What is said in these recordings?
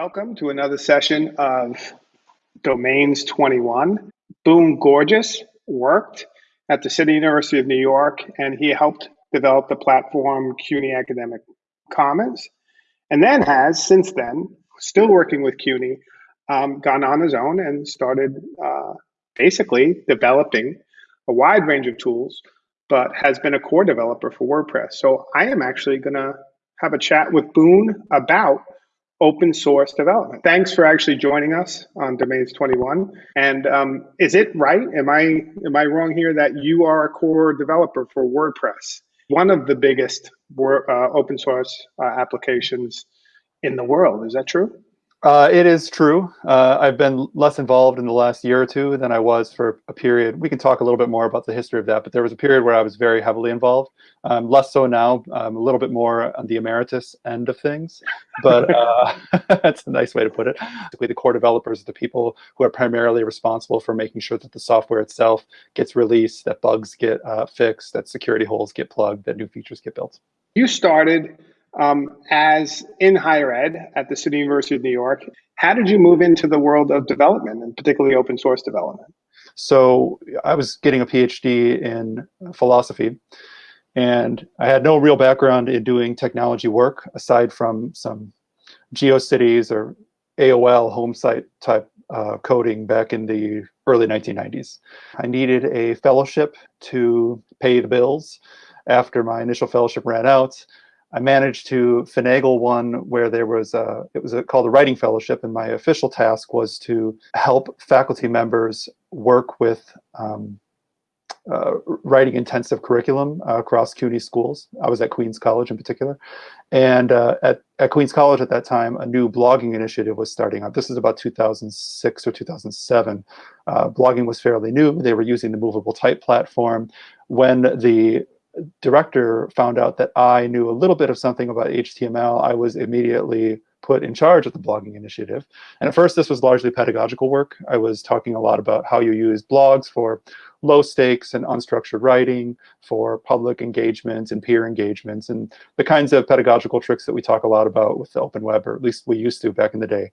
Welcome to another session of Domains 21. Boone Gorges worked at the City University of New York and he helped develop the platform CUNY Academic Commons and then has since then, still working with CUNY, um, gone on his own and started uh, basically developing a wide range of tools, but has been a core developer for WordPress. So I am actually going to have a chat with Boone about open source development. Thanks for actually joining us on Domains 21. And um, is it right? Am I am I wrong here that you are a core developer for WordPress, one of the biggest uh, open source uh, applications in the world? Is that true? Uh, it is true. Uh, I've been less involved in the last year or two than I was for a period. We can talk a little bit more about the history of that, but there was a period where I was very heavily involved. Um, less so now. I'm a little bit more on the emeritus end of things, but uh, that's a nice way to put it. The core developers are the people who are primarily responsible for making sure that the software itself gets released, that bugs get uh, fixed, that security holes get plugged, that new features get built. You started um, as in higher ed at the City University of New York. How did you move into the world of development and particularly open source development? So I was getting a PhD in philosophy and I had no real background in doing technology work aside from some GeoCities or AOL home site type uh, coding back in the early 1990s. I needed a fellowship to pay the bills after my initial fellowship ran out. I managed to finagle one where there was a, it was a, called a writing fellowship, and my official task was to help faculty members work with um, uh, writing intensive curriculum uh, across CUNY schools. I was at Queens College in particular. And uh, at, at Queens College at that time, a new blogging initiative was starting up. This is about 2006 or 2007. Uh, blogging was fairly new. They were using the movable type platform. When the director found out that I knew a little bit of something about HTML, I was immediately put in charge of the blogging initiative. And at first, this was largely pedagogical work. I was talking a lot about how you use blogs for low stakes and unstructured writing, for public engagements and peer engagements, and the kinds of pedagogical tricks that we talk a lot about with the open web, or at least we used to back in the day.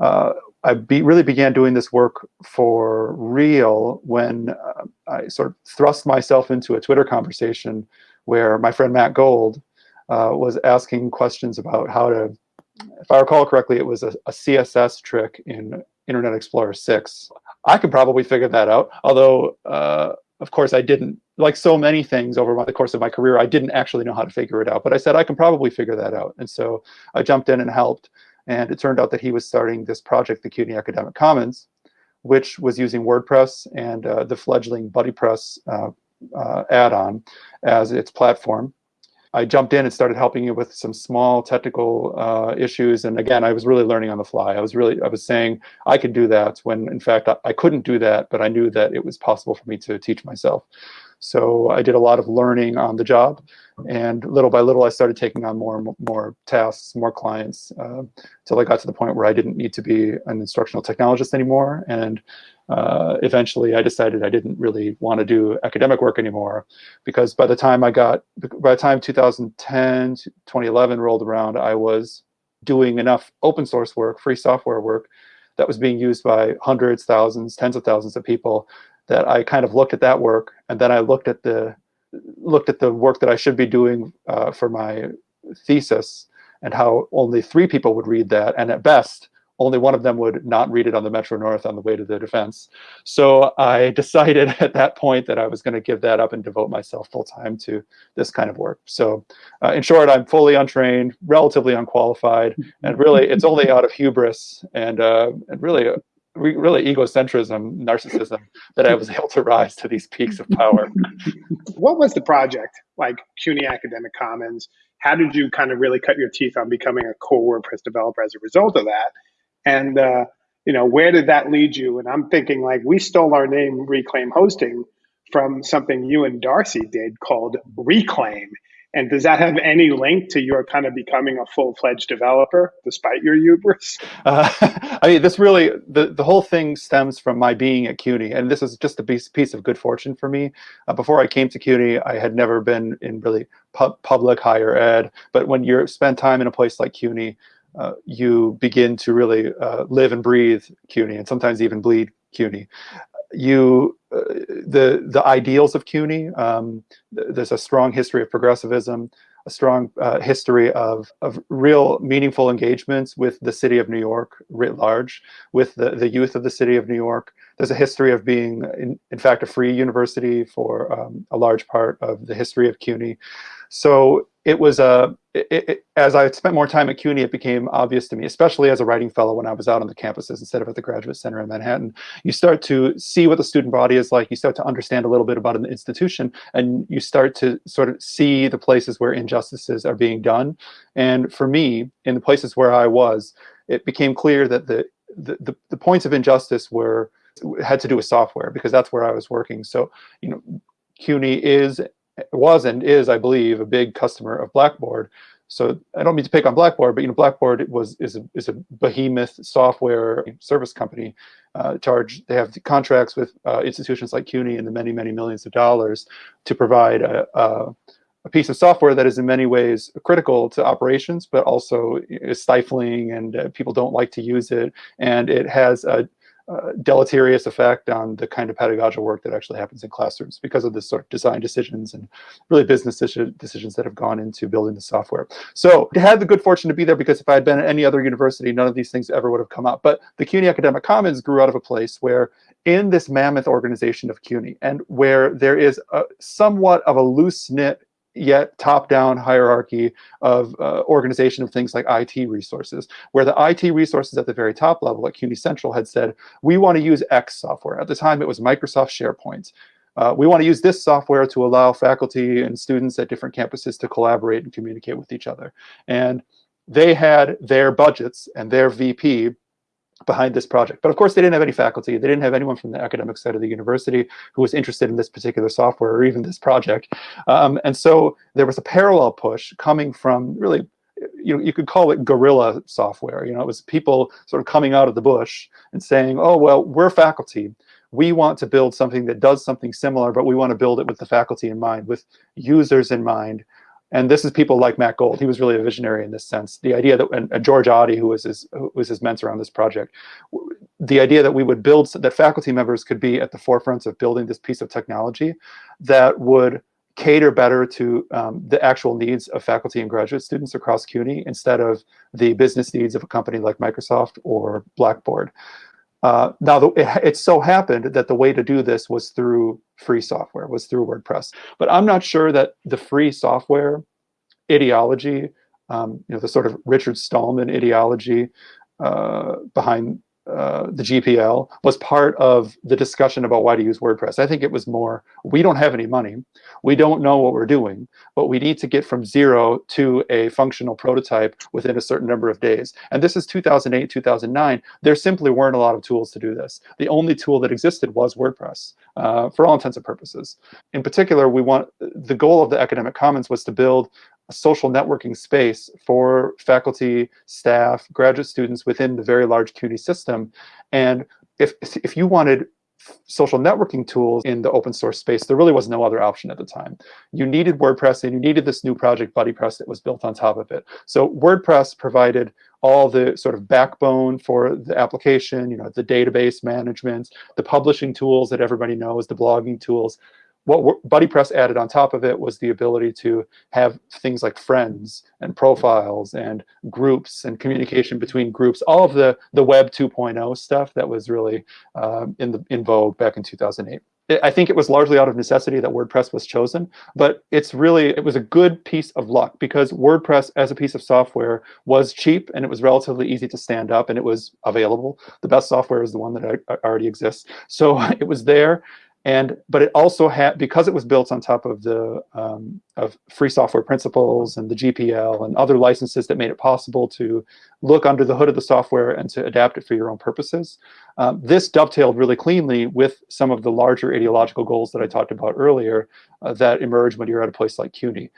Uh, I be, really began doing this work for real when uh, I sort of thrust myself into a Twitter conversation where my friend Matt Gold uh, was asking questions about how to, if I recall correctly, it was a, a, CSS trick in Internet Explorer 6. I could probably figure that out, although, uh, of course, I didn't. Like so many things over the course of my career, I didn't actually know how to figure it out. But I said I can probably figure that out. And so I jumped in and helped. And it turned out that he was starting this project, the CUNY Academic Commons, which was using WordPress and uh, the fledgling BuddyPress uh, uh, add-on as its platform. I jumped in and started helping you with some small technical uh, issues. And again, I was really learning on the fly. I was really, I was saying I could do that when in fact I, I couldn't do that, but I knew that it was possible for me to teach myself. So I did a lot of learning on the job, and little by little, I started taking on more and more tasks, more clients, uh, until I got to the point where I didn't need to be an instructional technologist anymore. And uh, eventually, I decided I didn't really want to do academic work anymore, because by the time I got, by the time 2010, 2011 rolled around, I was doing enough open source work, free software work, that was being used by hundreds, thousands, tens of thousands of people that I kind of looked at that work and then I looked at the looked at the work that I should be doing uh, for my thesis and how only three people would read that and at best only one of them would not read it on the Metro North on the way to the defense. So I decided at that point that I was going to give that up and devote myself full time to this kind of work. So uh, in short, I'm fully untrained, relatively unqualified, and really it's only out of hubris and, uh, and really really egocentrism, narcissism, that I was able to rise to these peaks of power. what was the project like CUNY Academic Commons? How did you kind of really cut your teeth on becoming a core WordPress developer as a result of that? And uh, you know, where did that lead you? And I'm thinking like we stole our name Reclaim Hosting from something you and Darcy did called Reclaim. And does that have any link to your kind of becoming a full-fledged developer despite your hubris? Uh, I mean, this really, the, the whole thing stems from my being at CUNY. And this is just a piece, piece of good fortune for me. Uh, before I came to CUNY, I had never been in really pu public higher ed. But when you spend time in a place like CUNY, uh, you begin to really uh, live and breathe CUNY and sometimes even bleed CUNY. You, uh, the, the ideals of CUNY, um, there's a strong history of progressivism, a strong uh, history of, of real meaningful engagements with the city of New York writ large, with the, the youth of the city of New York. There's a history of being, in, in fact, a free university for um, a large part of the history of CUNY. So it was uh, a, it, as I spent more time at CUNY, it became obvious to me, especially as a writing fellow when I was out on the campuses instead of at the Graduate Center in Manhattan. You start to see what the student body is like. You start to understand a little bit about an institution, and you start to sort of see the places where injustices are being done. And for me, in the places where I was, it became clear that the the, the, the points of injustice were had to do with software because that's where I was working. So, you know, CUNY is was and is, I believe, a big customer of Blackboard. So I don't mean to pick on Blackboard, but you know, Blackboard was is a, is a behemoth software service company. Uh, charge they have contracts with uh, institutions like CUNY in the many many millions of dollars to provide a, a, a, piece of software that is in many ways critical to operations, but also is stifling and uh, people don't like to use it, and it has a uh, deleterious effect on the kind of pedagogical work that actually happens in classrooms because of the sort of design decisions and really business decisions that have gone into building the software. So I had the good fortune to be there because if I had been at any other university, none of these things ever would have come up. But the CUNY Academic Commons grew out of a place where in this mammoth organization of CUNY and where there is a, somewhat of a loose knit yet top-down hierarchy of uh, organization of things like IT resources, where the IT resources at the very top level at CUNY Central had said, we want to use X software. At the time, it was Microsoft SharePoint. Uh, we want to use this software to allow faculty and students at different campuses to collaborate and communicate with each other. And they had their budgets and their VP behind this project. But of course, they didn't have any faculty. They didn't have anyone from the academic side of the university who was interested in this particular software or even this project. Um, and so there was a parallel push coming from really, you know, you could call it guerrilla software. You know, it was people sort of coming out of the bush and saying, oh, well, we're faculty. We want to build something that does something similar, but we want to build it with the faculty in mind, with users in mind, and this is people like Matt Gold. He was really a visionary in this sense. The idea that, and, George Otte, who was his, who was his mentor on this project, the idea that we would build, that faculty members could be at the forefront of building this piece of technology that would cater better to um, the actual needs of faculty and graduate students across CUNY instead of the business needs of a company like Microsoft or Blackboard. Uh, now, the, it, it, so happened that the way to do this was through free software, was through WordPress. But I'm not sure that the free software ideology, um, you know, the sort of Richard Stallman ideology uh, behind uh, the GPL was part of the discussion about why to use WordPress. I think it was more, we don't have any money, we don't know what we're doing, but we need to get from zero to a functional prototype within a certain number of days. And this is 2008, 2009. There simply weren't a lot of tools to do this. The only tool that existed was WordPress uh, for all intents and purposes. In particular, we want the goal of the Academic Commons was to build social networking space for faculty, staff, graduate students within the very large CUNY system. And if, if you wanted social networking tools in the open source space, there really was no other option at the time. You needed WordPress and you needed this new project, BuddyPress, that was built on top of it. So WordPress provided all the sort of backbone for the application, you know, the database management, the publishing tools that everybody knows, the blogging tools what BuddyPress added on top of it was the ability to have things like friends and profiles and groups and communication between groups, all of the, the Web 2.0 stuff that was really um, in, the, in vogue back in 2008. I think it was largely out of necessity that WordPress was chosen, but it's really, it was a good piece of luck because WordPress as a piece of software was cheap and it was relatively easy to stand up and it was available. The best software is the one that already exists. So it was there and but it also had because it was built on top of the um, of free software principles and the GPL and other licenses that made it possible to look under the hood of the software and to adapt it for your own purposes. Um, this dovetailed really cleanly with some of the larger ideological goals that I talked about earlier uh, that emerged when you're at a place like CUNY.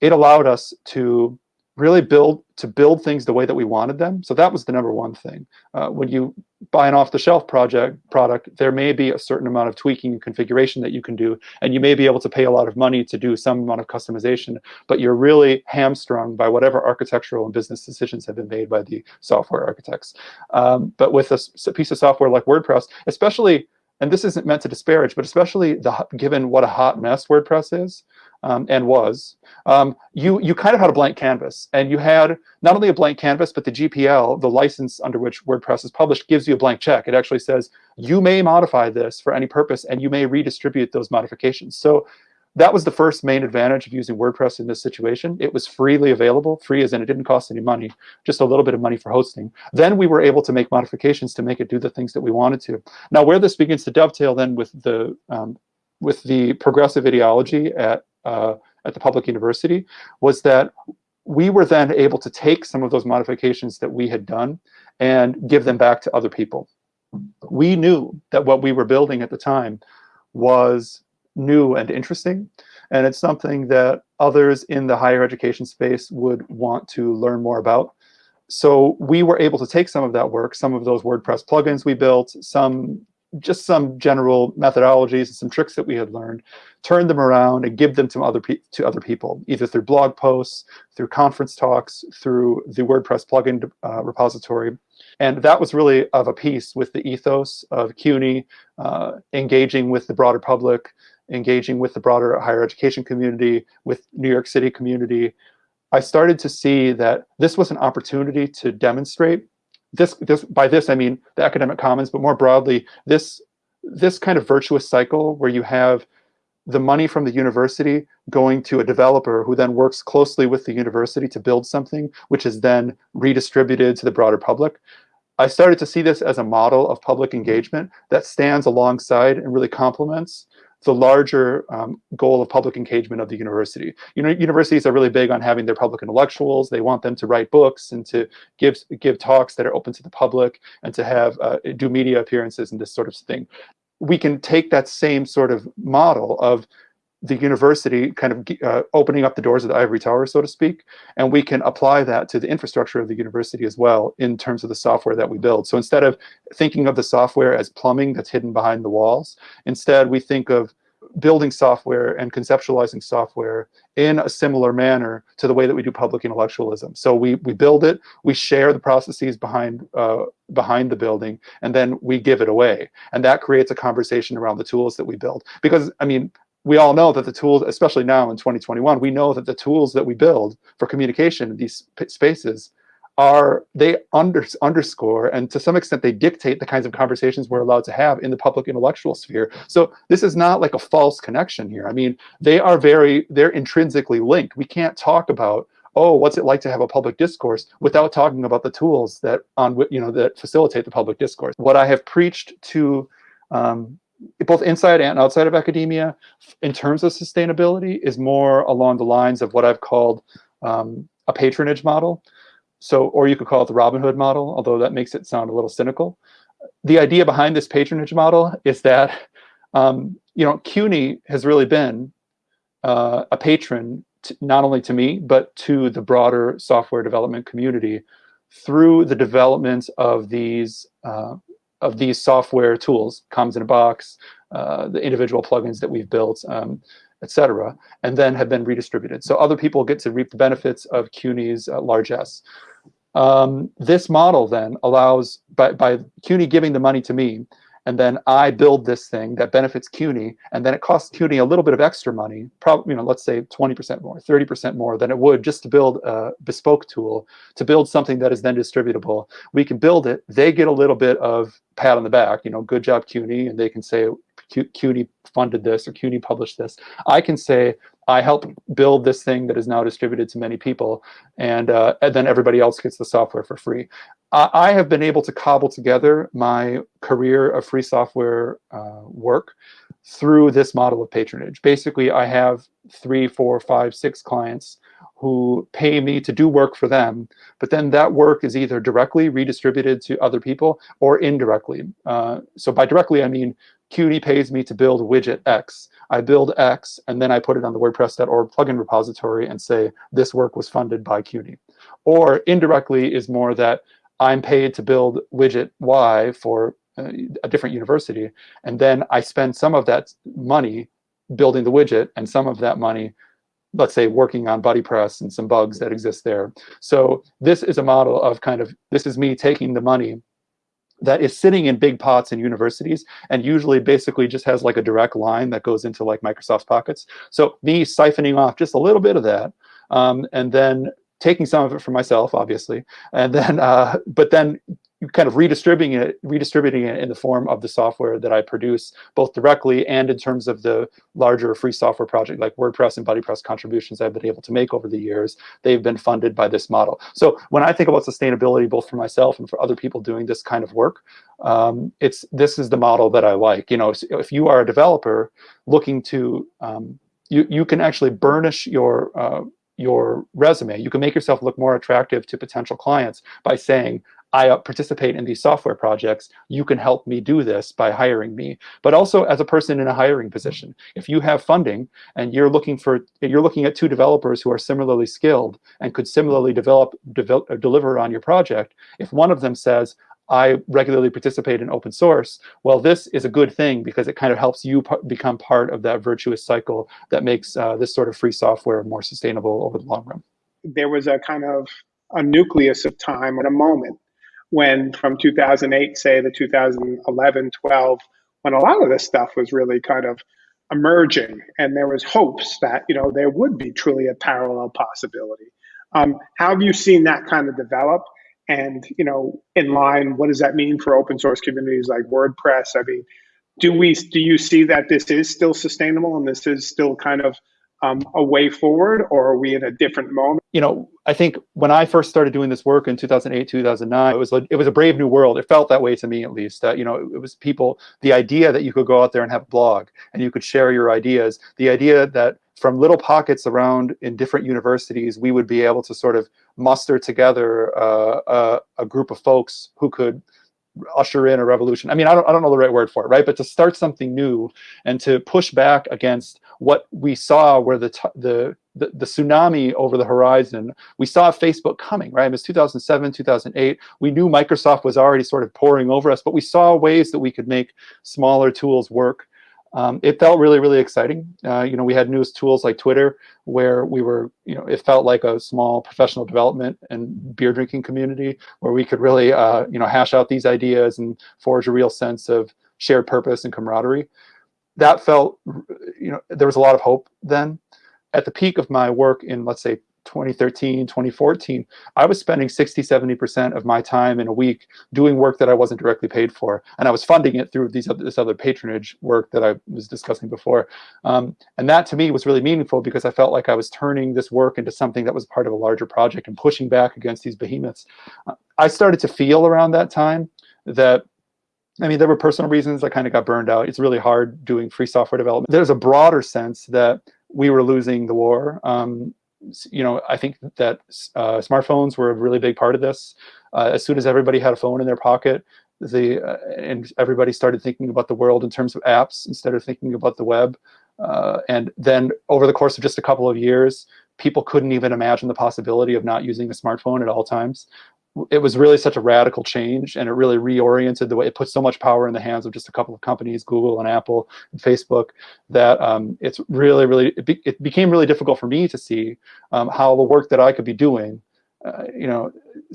It allowed us to really build to build things the way that we wanted them. So that was the number one thing. Uh, when you buy an off-the-shelf project product, there may be a certain amount of tweaking and configuration that you can do, and you may be able to pay a lot of money to do some amount of customization, but you're really hamstrung by whatever architectural and business decisions have been made by the software architects. Um, but with a, a piece of software like WordPress, especially and this isn't meant to disparage, but especially the, given what a hot mess WordPress is, um, and was, um, you, you kind of had a blank canvas. And you had not only a blank canvas, but the GPL, the license under which WordPress is published, gives you a blank check. It actually says, you may modify this for any purpose, and you may redistribute those modifications. So that was the first main advantage of using WordPress in this situation. It was freely available, free as in it didn't cost any money, just a little bit of money for hosting. Then we were able to make modifications to make it do the things that we wanted to. Now, where this begins to dovetail then with the um, with the progressive ideology at uh, at the public university was that we were then able to take some of those modifications that we had done and give them back to other people. We knew that what we were building at the time was new and interesting, and it's something that others in the higher education space would want to learn more about. So we were able to take some of that work, some of those WordPress plugins we built, some just some general methodologies and some tricks that we had learned, turn them around and give them to other to other people, either through blog posts, through conference talks, through the WordPress plugin uh, repository. And that was really of a piece with the ethos of CUNY, uh, engaging with the broader public, engaging with the broader higher education community, with New York City community. I started to see that this was an opportunity to demonstrate this, this by this I mean the academic commons, but more broadly, this this kind of virtuous cycle where you have the money from the university going to a developer who then works closely with the university to build something, which is then redistributed to the broader public. I started to see this as a model of public engagement that stands alongside and really complements the larger um, goal of public engagement of the university. You know, universities are really big on having their public intellectuals. They want them to write books and to give give talks that are open to the public and to have uh, do media appearances and this sort of thing. We can take that same sort of model of the university kind of uh, opening up the doors of the ivory tower, so to speak, and we can apply that to the infrastructure of the university as well in terms of the software that we build. So instead of thinking of the software as plumbing that's hidden behind the walls, instead we think of building software and conceptualizing software in a similar manner to the way that we do public intellectualism. So we we build it, we share the processes behind uh, behind the building, and then we give it away, and that creates a conversation around the tools that we build. Because I mean, we all know that the tools, especially now in 2021, we know that the tools that we build for communication in these spaces are they under, underscore and to some extent they dictate the kinds of conversations we're allowed to have in the public intellectual sphere. So this is not like a false connection here. I mean, they are very, they're intrinsically linked. We can't talk about oh, what's it like to have a public discourse without talking about the tools that on you know that facilitate the public discourse. What I have preached to um, both inside and outside of academia in terms of sustainability is more along the lines of what I've called um, a patronage model. So, or you could call it the Robin Hood model, although that makes it sound a little cynical. The idea behind this patronage model is that, um, you know, CUNY has really been uh, a patron to, not only to me, but to the broader software development community through the development of these uh, of these software tools, Commons in a Box, uh, the individual plugins that we've built, um, etc., and then have been redistributed. So other people get to reap the benefits of CUNY's uh, largesse. Um, this model then allows, by, by CUNY giving the money to me, and then I build this thing that benefits CUNY, and then it costs CUNY a little bit of extra money, probably, you know, let's say 20% more, 30% more than it would just to build a bespoke tool, to build something that is then distributable. We can build it, they get a little bit of pat on the back, you know, good job CUNY, and they can say, CUNY funded this or CUNY published this. I can say, I helped build this thing that is now distributed to many people, and, uh, and then everybody else gets the software for free. I, I, have been able to cobble together my career of free software uh, work through this model of patronage. Basically, I have three, four, five, six clients who pay me to do work for them, but then that work is either directly redistributed to other people or indirectly. Uh, so by directly, I mean CUNY pays me to build widget X. I build X, and then I put it on the WordPress.org plugin repository and say, this work was funded by CUNY. Or indirectly is more that I'm paid to build widget Y for uh, a different university, and then I spend some of that money building the widget and some of that money let's say working on BuddyPress and some bugs that exist there. So this is a model of kind of, this is me taking the money that is sitting in big pots in universities and usually basically just has like a direct line that goes into like Microsoft's pockets. So me siphoning off just a little bit of that um, and then taking some of it for myself, obviously, and then, uh, but then kind of redistributing it, redistributing it in the form of the software that I produce, both directly and in terms of the larger free software project like WordPress and BuddyPress contributions I've been able to make over the years. They've been funded by this model. So when I think about sustainability, both for myself and for other people doing this kind of work, um, it's this is the model that I like. You know, if you are a developer looking to, um, you you can actually burnish your uh, your resume. You can make yourself look more attractive to potential clients by saying, I participate in these software projects, you can help me do this by hiring me. But also as a person in a hiring position, if you have funding and you're looking for, you're looking at two developers who are similarly skilled and could similarly develop, develop uh, deliver on your project, if one of them says, I regularly participate in open source, well, this is a good thing because it kind of helps you become part of that virtuous cycle that makes uh, this sort of free software more sustainable over the long run. There was a kind of a nucleus of time and a moment when from 2008, say the 2011, 12, when a lot of this stuff was really kind of emerging and there was hopes that, you know, there would be truly a parallel possibility. Um, how have you seen that kind of develop? And, you know, in line, what does that mean for open source communities like WordPress? I mean, do we, do you see that this is still sustainable and this is still kind of um, a way forward or are we in a different moment? You know, I think when I first started doing this work in 2008, 2009, it was it was a brave new world. It felt that way to me, at least. That you know, it was people. The idea that you could go out there and have a blog and you could share your ideas. The idea that from little pockets around in different universities, we would be able to sort of muster together uh, a, a group of folks who could usher in a revolution. I mean, I don't, I don't know the right word for it, right? But to start something new and to push back against what we saw where the, the, the, the, tsunami over the horizon, we saw Facebook coming, right? It was 2007, 2008. We knew Microsoft was already sort of pouring over us, but we saw ways that we could make smaller tools work um, it felt really, really exciting. Uh, you know, we had news tools like Twitter where we were, you know, it felt like a small professional development and beer drinking community where we could really, uh, you know, hash out these ideas and forge a real sense of shared purpose and camaraderie. That felt, you know, there was a lot of hope then. At the peak of my work in, let's say, 2013, 2014, I was spending 60, 70% of my time in a week doing work that I wasn't directly paid for. And I was funding it through these other, this other patronage work that I was discussing before. Um, and that to me was really meaningful because I felt like I was turning this work into something that was part of a larger project and pushing back against these behemoths. Uh, I started to feel around that time that I mean, there were personal reasons I kind of got burned out. It's really hard doing free software development. There's a broader sense that we were losing the war. Um, you know, I think that uh, smartphones were a really big part of this. Uh, as soon as everybody had a phone in their pocket, the uh, and everybody started thinking about the world in terms of apps instead of thinking about the web. Uh, and then over the course of just a couple of years, people couldn't even imagine the possibility of not using a smartphone at all times it was really such a radical change and it really reoriented the way it put so much power in the hands of just a couple of companies google and apple and facebook that um, it's really really it, be, it, became really difficult for me to see um, how the work that i could be doing uh, you know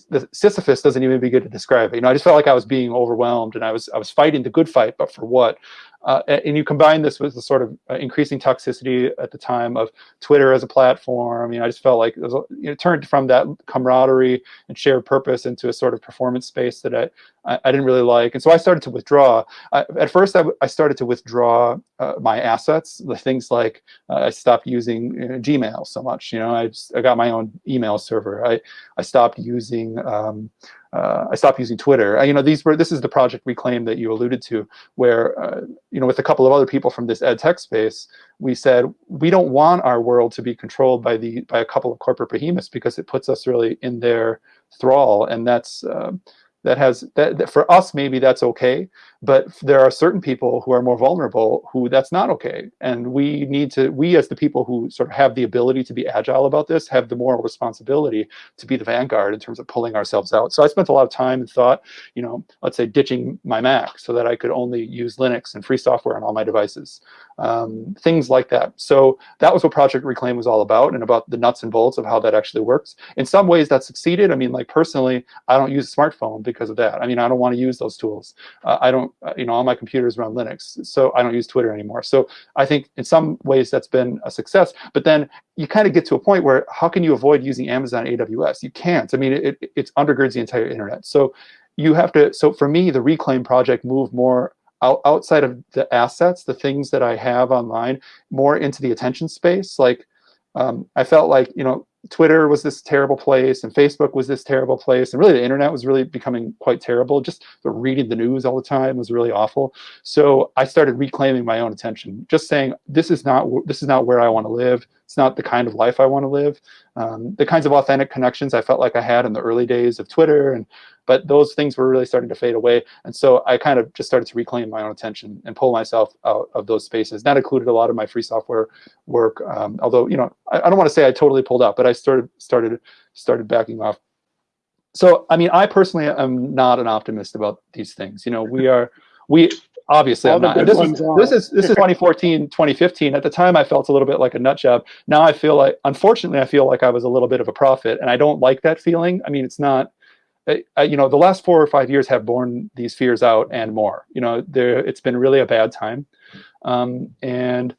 the sisyphus doesn't even begin to describe it you know i just felt like i was being overwhelmed and i was i was fighting the good fight but for what uh, and you combine this with the sort of uh, increasing toxicity at the time of Twitter as a platform. You know, I just felt like it, was, turned from that camaraderie and shared purpose into a sort of performance space that I, I, I didn't really like. And so I started to withdraw. I, at first, I, I started to withdraw uh, my assets, the things like uh, I stopped using you know, Gmail so much. You know, I, just, I got my own email server. I, I stopped using um, uh, I stopped using Twitter. you know, these were this is the project Reclaim that you alluded to, where uh, you know with a couple of other people from this ed tech space, we said we don't want our world to be controlled by the by a couple of corporate behemoths because it puts us really in their thrall, and that's uh, that has that, that, for us maybe that's okay, but there are certain people who are more vulnerable who that's not okay. And we need to we as the people who sort of have the ability to be agile about this have the moral responsibility to be the vanguard in terms of pulling ourselves out. So i spent a lot of time and thought you know let's say ditching my mac so that i could only use linux and free software on all my devices um, things like that. So that was what project reclaim was all about and about the nuts and bolts of how that actually works. In some ways that succeeded. I mean like personally i don't use a smartphone because of that. I mean i don't want to use those tools. Uh, i don't Uh, you know, all my computers run Linux, so I don't use Twitter anymore. So I think in some ways that's been a success. But then you kind of get to a point where how can you avoid using Amazon AWS? You can't. I mean, it, it, it undergirds the entire internet. So you have to. So for me, the Reclaim project moved more out, outside of the assets, the things that I have online, more into the attention space. Like um, I felt like you know Twitter was this terrible place and Facebook was this terrible place. And really the internet was really becoming quite terrible. Just reading the news all the time was really awful. So I started reclaiming my own attention, just saying, this is not, this is not where I want to live. It's not the kind of life I want to live. Um, the kinds of authentic connections I felt like I had in the early days of Twitter and but those things were really starting to fade away. And so I kind of just started to reclaim my own attention and pull myself out of those spaces. That included a lot of my free software work. Um, although, you know, I, I don't want to say I totally pulled out, but I started started started backing off. So, I mean, I personally am not an optimist about these things. You know, we are we obviously I'm not. This is, this is this is 2014, 2015. At the time, I felt a little bit like a nut job. Now I feel like, unfortunately, I feel like I was a little bit of a prophet, and I don't like that feeling. I mean, it's not you know, the last four or five years have borne these fears out and more. You know, there it's been really a bad time, um, and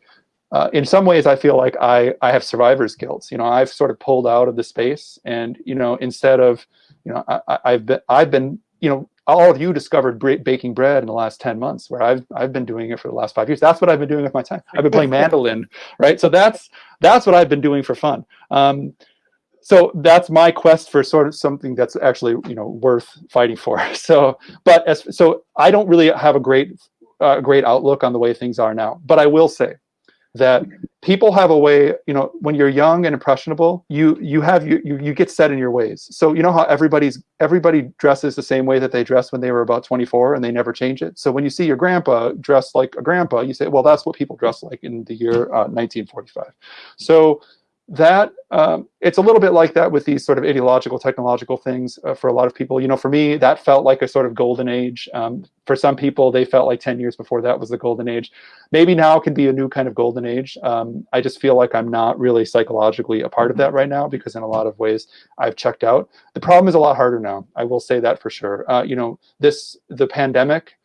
uh, in some ways, I feel like I I have survivor's guilt. You know, I've sort of pulled out of the space, and you know, instead of you know, I, I've been I've been you know all of you discovered baking bread in the last 10 months where I've, I've been doing it for the last five years. That's what I've been doing with my time. I've been playing mandolin, right? So that's, that's what I've been doing for fun. Um, so that's my quest for sort of something that's actually you know worth fighting for. So but as so i don't really have a great uh, great outlook on the way things are now. But i will say that people have a way you know when you're young and impressionable you you have you, you you get set in your ways. So you know how everybody's everybody dresses the same way that they dressed when they were about 24 and they never change it? So when you see your grandpa dressed like a grandpa you say well that's what people dress like in the year uh, 1945 so that um, it's a little bit like that with these sort of ideological technological things uh, for a lot of people. You know for me that felt like a sort of golden age. Um, for some people they felt like 10 years before that was the golden age. Maybe now can be a new kind of golden age. Um, i just feel like i'm not really psychologically a part of that right now because in a lot of ways i've checked out. The problem is a lot harder now i will say that for sure. Uh, you know this the pandemic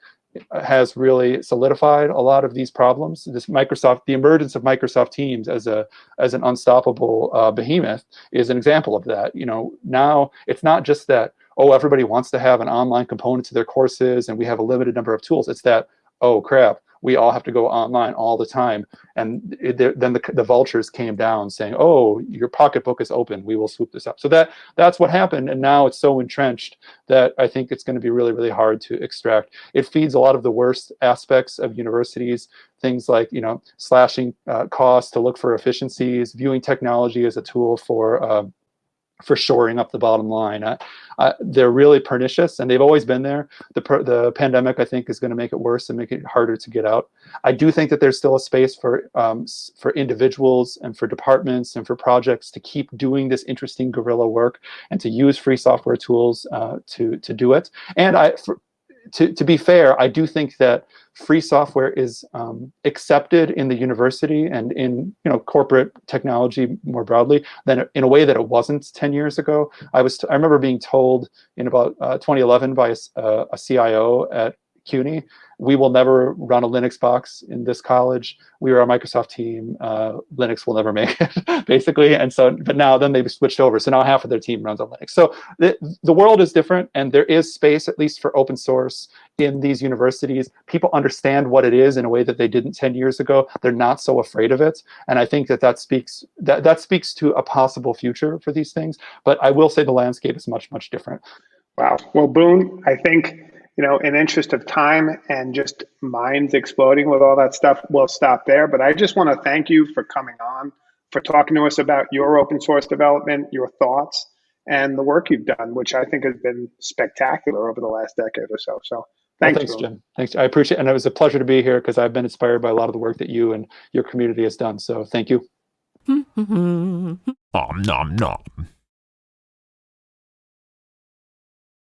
has really solidified a lot of these problems. This Microsoft, the emergence of Microsoft Teams as a as an unstoppable uh, behemoth is an example of that. You know, now it's not just that oh everybody wants to have an online component to their courses and we have a limited number of tools. It's that oh crap, we all have to go online all the time. And it, then the, the vultures came down saying, oh, your pocketbook is open. We will swoop this up. So that that's what happened. And now it's so entrenched that I think it's going to be really, really hard to extract. It feeds a lot of the worst aspects of universities, things like, you know, slashing uh, costs to look for efficiencies, viewing technology as a tool for uh, for shoring up the bottom line. Uh, uh, they're really pernicious, and they've always been there. The the pandemic, I think, is going to make it worse and make it harder to get out. I do think that there's still a space for um, for individuals and for departments and for projects to keep doing this interesting guerrilla work and to use free software tools uh, to to do it. And I, for, to, to be fair, I do think that free software is um, accepted in the university and in you know corporate technology more broadly than in a way that it wasn't 10 years ago. I was I remember being told in about uh, 2011 by a, uh, a CIO at CUNY we will never run a Linux box in this college. We are a Microsoft team. Uh, Linux will never make it, basically. And so, but now then they've switched over. So now half of their team runs on Linux. So the, the world is different and there is space, at least for open source in these universities. People understand what it is in a way that they didn't 10 years ago. They're not so afraid of it. And I think that that speaks, that, that speaks to a possible future for these things. But I will say the landscape is much, much different. Wow. Well, Boone, I think you know, in interest of time and just minds exploding with all that stuff, we'll stop there. But I just want to thank you for coming on, for talking to us about your open source development, your thoughts, and the work you've done, which I think has been spectacular over the last decade or so. So Well, Thanks, thanks, Jim. Thanks. I appreciate, it. and it was a pleasure to be here because I've been inspired by a lot of the work that you and your community has done. So thank you. Om nom nom.